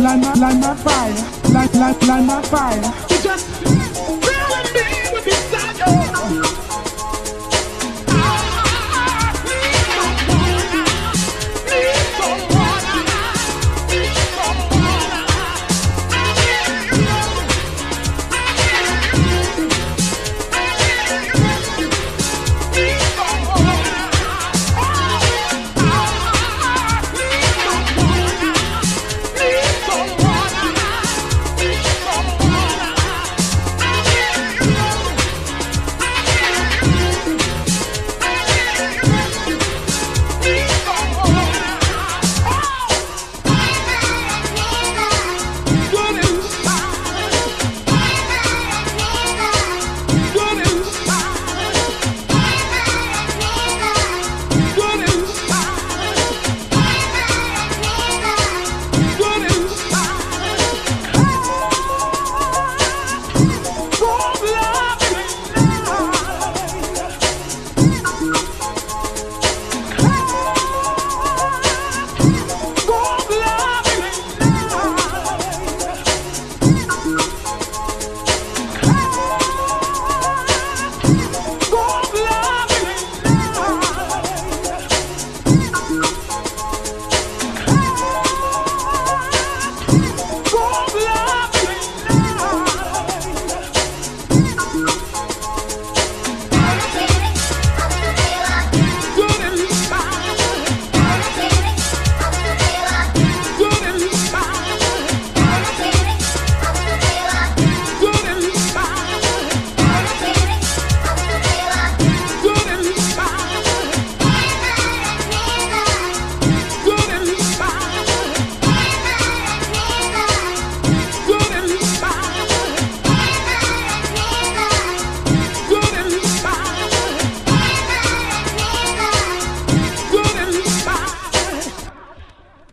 light my, light my fire, light, light, light my fire. You just.